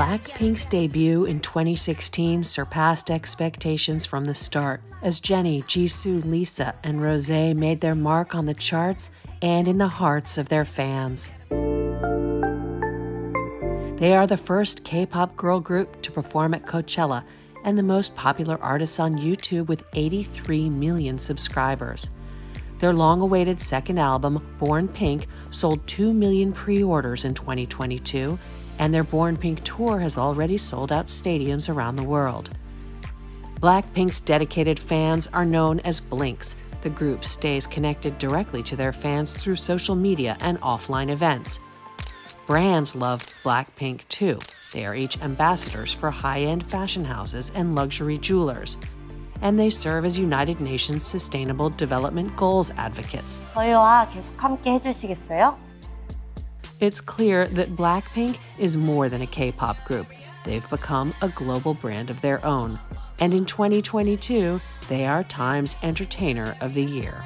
Blackpink's debut in 2016 surpassed expectations from the start as Jennie, Jisoo, Lisa, and Rose made their mark on the charts and in the hearts of their fans. They are the first K pop girl group to perform at Coachella and the most popular artists on YouTube with 83 million subscribers. Their long awaited second album, Born Pink, sold 2 million pre orders in 2022, and their Born Pink tour has already sold out stadiums around the world. Blackpink's dedicated fans are known as Blinks. The group stays connected directly to their fans through social media and offline events. Brands love Blackpink too. They are each ambassadors for high end fashion houses and luxury jewelers. And they serve as United Nations Sustainable Development Goals advocates. 저희와 계속 함께 해주시겠어요? It's clear that Blackpink is more than a K pop group. They've become a global brand of their own. And in 2022, they are Time's Entertainer of the Year.